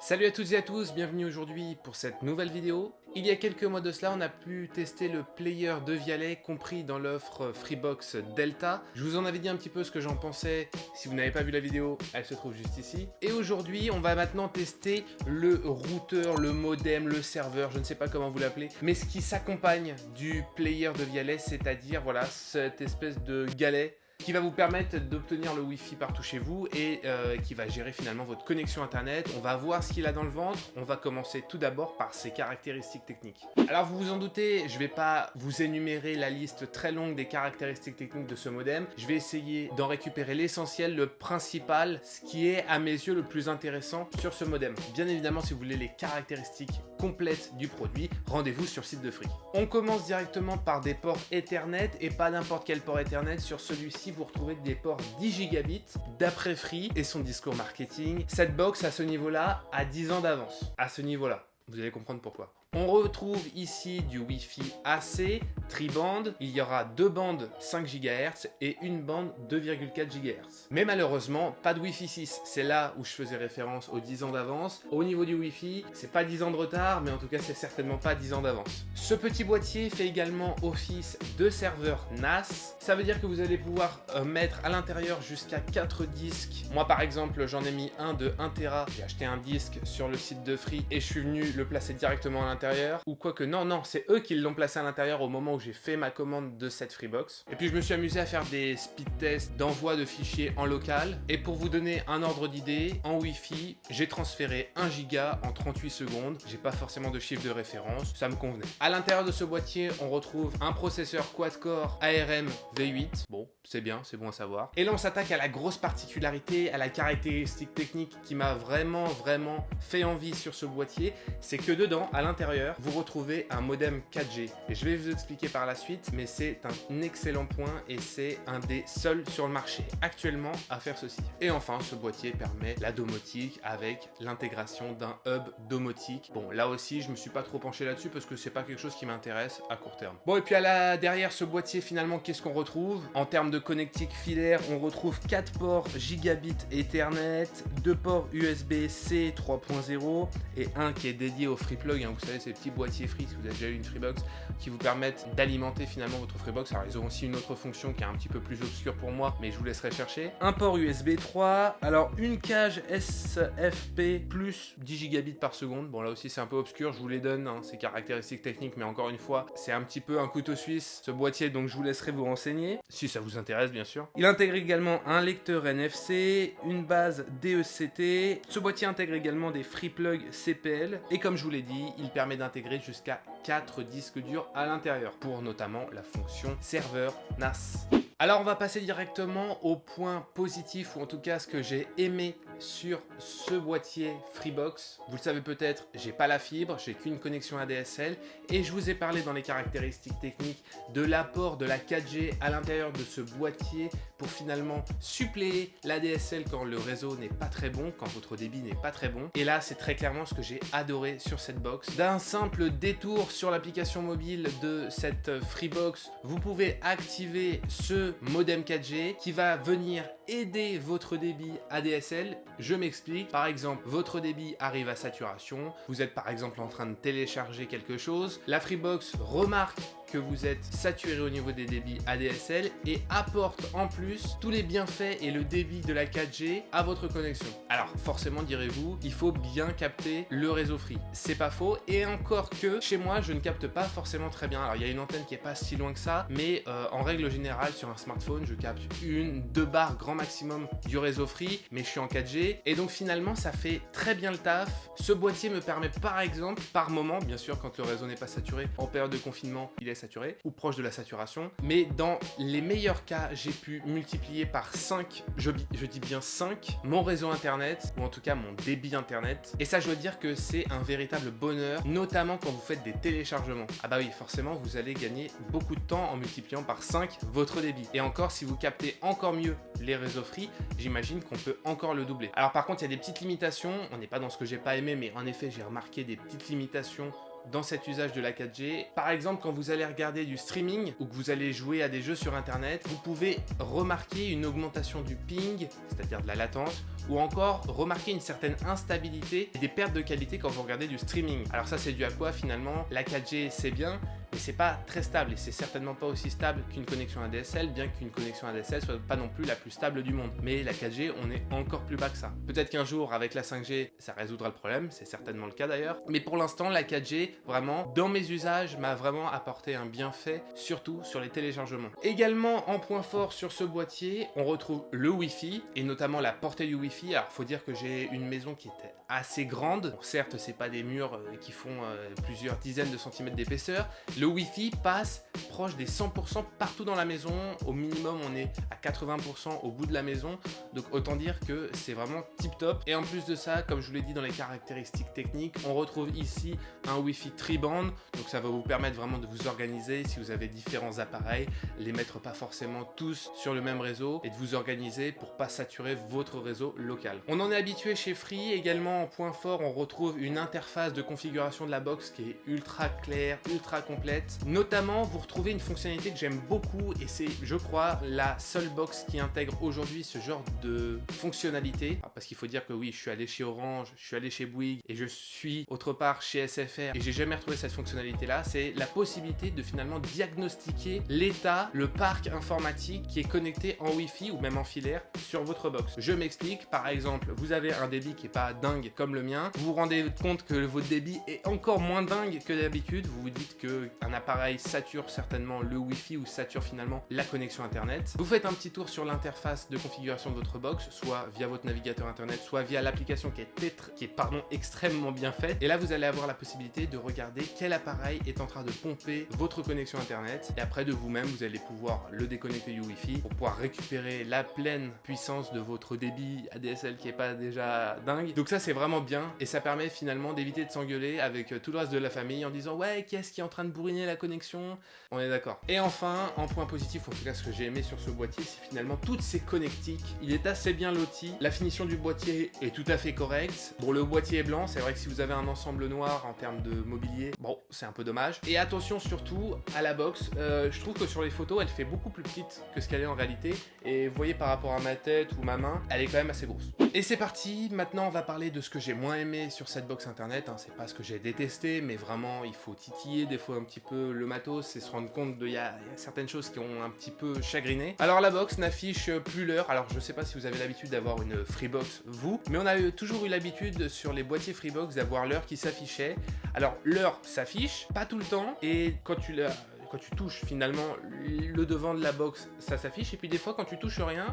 Salut à toutes et à tous, bienvenue aujourd'hui pour cette nouvelle vidéo. Il y a quelques mois de cela, on a pu tester le player de Vialet compris dans l'offre Freebox Delta. Je vous en avais dit un petit peu ce que j'en pensais. Si vous n'avez pas vu la vidéo, elle se trouve juste ici. Et aujourd'hui, on va maintenant tester le routeur, le modem, le serveur, je ne sais pas comment vous l'appelez, mais ce qui s'accompagne du player de Vialet, c'est-à-dire voilà cette espèce de galet qui va vous permettre d'obtenir le Wi-Fi partout chez vous et euh, qui va gérer finalement votre connexion internet. On va voir ce qu'il a dans le ventre. On va commencer tout d'abord par ses caractéristiques techniques. Alors vous vous en doutez, je ne vais pas vous énumérer la liste très longue des caractéristiques techniques de ce modem. Je vais essayer d'en récupérer l'essentiel, le principal, ce qui est à mes yeux le plus intéressant sur ce modem. Bien évidemment, si vous voulez les caractéristiques complètes du produit, rendez-vous sur le site de Free. On commence directement par des ports Ethernet et pas n'importe quel port Ethernet. Sur celui-ci, vous retrouvez des ports 10 gigabits d'après Free et son discours marketing. Cette box à ce niveau-là a 10 ans d'avance. À ce niveau-là. Vous allez comprendre pourquoi. On retrouve ici du Wi-Fi AC, tri-band. Il y aura deux bandes 5 GHz et une bande 2,4 GHz. Mais malheureusement, pas de Wi-Fi 6. C'est là où je faisais référence aux 10 ans d'avance. Au niveau du Wi-Fi, c'est pas 10 ans de retard, mais en tout cas, c'est certainement pas 10 ans d'avance. Ce petit boîtier fait également office de serveur NAS. Ça veut dire que vous allez pouvoir euh, mettre à l'intérieur jusqu'à 4 disques. Moi, par exemple, j'en ai mis un de 1 Tera. J'ai acheté un disque sur le site de Free et je suis venu le placer directement à l'intérieur ou quoi que non, non, c'est eux qui l'ont placé à l'intérieur au moment où j'ai fait ma commande de cette Freebox. Et puis je me suis amusé à faire des speed tests d'envoi de fichiers en local. Et pour vous donner un ordre d'idée, en Wi-Fi, j'ai transféré 1 giga en 38 secondes. J'ai pas forcément de chiffre de référence, ça me convenait. À l'intérieur de ce boîtier, on retrouve un processeur quad-core ARM V8. Bon, c'est bien, c'est bon à savoir. Et là, on s'attaque à la grosse particularité, à la caractéristique technique qui m'a vraiment, vraiment fait envie sur ce boîtier. C'est que dedans, à l'intérieur, vous retrouvez un modem 4G. Et je vais vous expliquer par la suite, mais c'est un excellent point et c'est un des seuls sur le marché actuellement à faire ceci. Et enfin, ce boîtier permet la domotique avec l'intégration d'un hub domotique. Bon, là aussi, je me suis pas trop penché là-dessus parce que c'est pas quelque chose qui m'intéresse à court terme. Bon, et puis à la, derrière ce boîtier, finalement, qu'est-ce qu'on retrouve? En termes de connectique filaire, on retrouve 4 ports gigabit Ethernet, 2 ports USB-C 3.0 et un qui est dédié au free plug. Hein. vous savez, ces petits boîtiers free, si vous avez déjà eu une Freebox, qui vous permettent d'alimenter finalement votre Freebox. Alors ils ont aussi une autre fonction qui est un petit peu plus obscure pour moi, mais je vous laisserai chercher. Un port USB 3, alors une cage SFP plus 10 gigabits par seconde. Bon là aussi c'est un peu obscur, je vous les donne, hein, ces caractéristiques techniques, mais encore une fois, c'est un petit peu un couteau suisse ce boîtier, donc je vous laisserai vous renseigner, si ça vous intéresse bien sûr. Il intègre également un lecteur NFC, une base DECT. Ce boîtier intègre également des free plugs CPL, et comme je vous l'ai dit, il permet d'intégrer jusqu'à 4 disques durs à l'intérieur pour notamment la fonction serveur NAS. Alors on va passer directement au point positif ou en tout cas ce que j'ai aimé sur ce boîtier Freebox. Vous le savez peut-être, j'ai pas la fibre, j'ai qu'une connexion ADSL et je vous ai parlé dans les caractéristiques techniques de l'apport de la 4G à l'intérieur de ce boîtier pour finalement suppléer l'ADSL quand le réseau n'est pas très bon, quand votre débit n'est pas très bon. Et là, c'est très clairement ce que j'ai adoré sur cette box. D'un simple détour sur l'application mobile de cette Freebox, vous pouvez activer ce modem 4G qui va venir aider votre débit ADSL. Je m'explique. Par exemple, votre débit arrive à saturation. Vous êtes par exemple en train de télécharger quelque chose. La Freebox remarque que vous êtes saturé au niveau des débits ADSL et apporte en plus tous les bienfaits et le débit de la 4G à votre connexion. Alors forcément direz-vous, il faut bien capter le réseau free. C'est pas faux et encore que chez moi je ne capte pas forcément très bien. Alors il y a une antenne qui est pas si loin que ça mais euh, en règle générale sur un smartphone je capte une, deux barres grand maximum du réseau free mais je suis en 4G et donc finalement ça fait très bien le taf. Ce boîtier me permet par exemple par moment, bien sûr quand le réseau n'est pas saturé, en période de confinement il est saturé ou proche de la saturation. Mais dans les meilleurs cas, j'ai pu multiplier par 5, je, dis bien 5, mon réseau internet ou en tout cas mon débit internet. Et ça, je dois dire que c'est un véritable bonheur, notamment quand vous faites des téléchargements. Ah bah oui, forcément, vous allez gagner beaucoup de temps en multipliant par 5 votre débit. Et encore, si vous captez encore mieux les réseaux free, j'imagine qu'on peut encore le doubler. Alors par contre, il y a des petites limitations. On n'est pas dans ce que j'ai pas aimé, mais en effet, j'ai remarqué des petites limitations dans cet usage de la 4G. Par exemple, quand vous allez regarder du streaming ou que vous allez jouer à des jeux sur internet, vous pouvez remarquer une augmentation du ping, c'est-à-dire de la latence, ou encore remarquer une certaine instabilité et des pertes de qualité quand vous regardez du streaming. Alors ça c'est dû à quoi finalement? La 4G c'est bien, mais c'est pas très stable et c'est certainement pas aussi stable qu'une connexion ADSL, bien qu'une connexion ADSL soit pas non plus la plus stable du monde. Mais la 4G, on est encore plus bas que ça. Peut-être qu'un jour, avec la 5G, ça résoudra le problème, c'est certainement le cas d'ailleurs. Mais pour l'instant, la 4G, vraiment, dans mes usages, m'a vraiment apporté un bienfait, surtout sur les téléchargements. Également, en point fort sur ce boîtier, on retrouve le Wi-Fi, et notamment la portée du Wi-Fi. Alors, faut dire que j'ai une maison qui était assez grande. certes, c'est pas des murs euh, qui font euh, plusieurs dizaines de centimètres d'épaisseur, Wi-Fi passe proche des 100% partout dans la maison. Au minimum, on est à 80% au bout de la maison. Donc autant dire que c'est vraiment tip top. Et en plus de ça, comme je vous l'ai dit dans les caractéristiques techniques, on retrouve ici un Wi-Fi tri-band. Donc ça va vous permettre vraiment de vous organiser si vous avez différents appareils, les mettre pas forcément tous sur le même réseau et de vous organiser pour pas saturer votre réseau local. On en est habitué chez Free. Également en point fort, on retrouve une interface de configuration de la box qui est ultra claire, ultra complète Notamment, vous retrouvez une fonctionnalité que j'aime beaucoup et c'est, je crois, la seule box qui intègre aujourd'hui ce genre de fonctionnalité. Ah, parce qu'il faut dire que oui, je suis allé chez Orange, je suis allé chez Bouygues et je suis autre part chez SFR et j'ai jamais retrouvé cette fonctionnalité-là. C'est la possibilité de finalement diagnostiquer l'état, le parc informatique qui est connecté en Wi-Fi ou même en filaire sur votre box. Je m'explique, par exemple, vous avez un débit qui est pas dingue comme le mien, vous vous rendez compte que votre débit est encore moins dingue que d'habitude, vous vous dites que un appareil sature certainement le Wi-Fi ou sature finalement la connexion internet. Vous faites un petit tour sur l'interface de configuration de votre box, soit via votre navigateur internet, soit via l'application qui est, qui est pardon, extrêmement bien faite. Et là, vous allez avoir la possibilité de regarder quel appareil est en train de pomper votre connexion internet. Et après de vous-même, vous allez pouvoir le déconnecter du Wi-Fi pour pouvoir récupérer la pleine puissance de votre débit ADSL qui est pas déjà dingue. Donc ça, c'est vraiment bien et ça permet finalement d'éviter de s'engueuler avec tout le reste de la famille en disant ouais, qu'est-ce qui est en train de bourrer la connexion, on est d'accord. Et enfin, en point positif, en tout cas ce que j'ai aimé sur ce boîtier, c'est finalement toutes ces connectiques. Il est assez bien loti, la finition du boîtier est tout à fait correcte. Bon, le boîtier est blanc, c'est vrai que si vous avez un ensemble noir en termes de mobilier, bon, c'est un peu dommage. Et attention surtout à la box, euh, je trouve que sur les photos, elle fait beaucoup plus petite que ce qu'elle est en réalité. Et voyez par rapport à ma tête ou ma main, elle est quand même assez grosse. Et c'est parti, maintenant on va parler de ce que j'ai moins aimé sur cette box internet. Hein. C'est pas ce que j'ai détesté, mais vraiment il faut titiller des fois un petit peu le matos et se rendre compte qu'il y, a certaines choses qui ont un petit peu chagriné. Alors la box n'affiche plus l'heure, alors je sais pas si vous avez l'habitude d'avoir une Freebox vous, mais on a toujours eu l'habitude sur les boîtiers Freebox d'avoir l'heure qui s'affichait. Alors l'heure s'affiche, pas tout le temps, et quand tu l'as quand tu touches finalement le devant de la box, ça s'affiche. Et puis des fois, quand tu touches rien,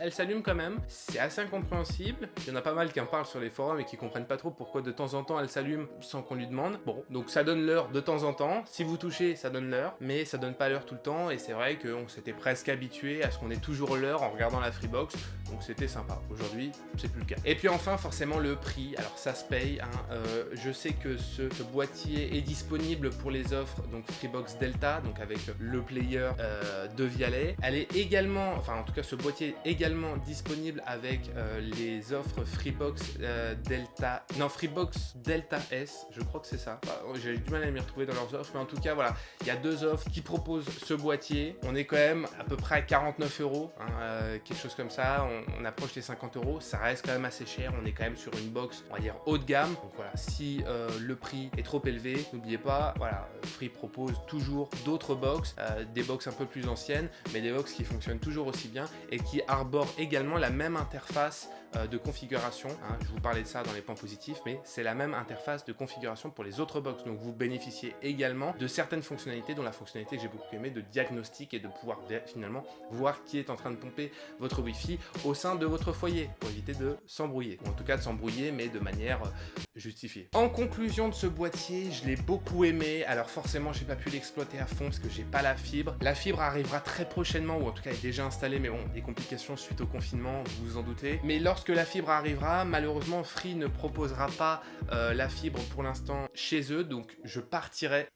elle s'allume quand même. C'est assez incompréhensible. Il y en a pas mal qui en parlent sur les forums et qui comprennent pas trop pourquoi de temps en temps elle s'allume sans qu'on lui demande. Bon, donc ça donne l'heure de temps en temps. Si vous touchez, ça donne l'heure, mais ça donne pas l'heure tout le temps. Et c'est vrai qu'on s'était presque habitué à ce qu'on ait toujours l'heure en regardant la Freebox. Donc c'était sympa. Aujourd'hui, c'est plus le cas. Et puis enfin, forcément, le prix. Alors ça se paye. Hein. Euh, je sais que ce, ce boîtier est disponible pour les offres donc Freebox Delta donc avec le player euh, de Vialet. Elle est également, enfin en tout cas ce boîtier est également disponible avec euh, les offres Freebox euh, Delta, non Freebox Delta S, je crois que c'est ça. J'ai du mal à m'y retrouver dans leurs offres, mais en tout cas voilà, il y a deux offres qui proposent ce boîtier. On est quand même à peu près à 49 euros, hein, quelque chose comme ça. On, approche les 50 euros, ça reste quand même assez cher. On est quand même sur une box, on va dire haut de gamme. Donc voilà, si le prix est trop élevé, n'oubliez pas, voilà, Free propose toujours d'autres d'autres box, euh, des box un peu plus anciennes, mais des box qui fonctionnent toujours aussi bien et qui arborent également la même interface euh, de configuration. Hein. je vous parlais de ça dans les points positifs, mais c'est la même interface de configuration pour les autres box. Donc vous bénéficiez également de certaines fonctionnalités, dont la fonctionnalité que j'ai beaucoup aimé de diagnostic et de pouvoir finalement voir qui est en train de pomper votre Wi-Fi au sein de votre foyer pour éviter de s'embrouiller. Ou en tout cas de s'embrouiller, mais de manière euh, justifiée. En conclusion de ce boîtier, je l'ai beaucoup aimé. Alors forcément, j'ai pas pu l'exploiter à fond parce que j'ai pas la fibre. La fibre arrivera très prochainement, ou en tout cas est déjà installée, mais bon, des complications suite au confinement, vous vous en doutez. Mais lorsque que la fibre arrivera, malheureusement Free ne proposera pas euh, la fibre pour l'instant chez eux, donc je partirai,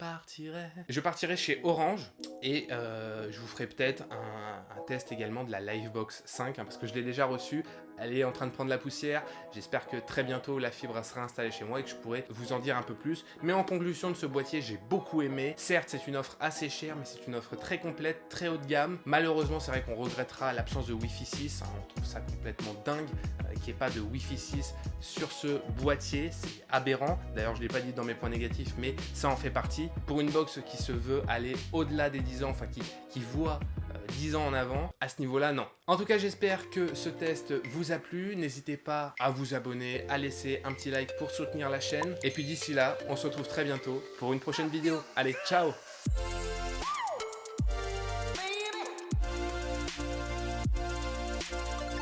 je partirai chez Orange Et euh, je vous ferai peut-être un, test également de la Livebox 5, hein, parce que je l'ai déjà reçu elle est en train de prendre la poussière. J'espère que très bientôt la fibre sera installée chez moi et que je pourrai vous en dire un peu plus. Mais en conclusion de ce boîtier, j'ai beaucoup aimé. Certes, c'est une offre assez chère, mais c'est une offre très complète, très haut de gamme. Malheureusement, c'est vrai qu'on regrettera l'absence de Wi-Fi 6. Hein. on trouve ça complètement dingue euh, qu'il n'y ait pas de Wi-Fi 6 sur ce boîtier. C'est aberrant. D'ailleurs, je ne l'ai pas dit dans mes points négatifs, mais ça en fait partie. Pour une box qui se veut aller au-delà des 10 ans, enfin qui, qui voit 10 ans en avant. À ce niveau-là, non. En tout cas, j'espère que ce test vous a plu. N'hésitez pas à vous abonner, à laisser un petit like pour soutenir la chaîne. Et puis d'ici là, on se retrouve très bientôt pour une prochaine vidéo. Allez, ciao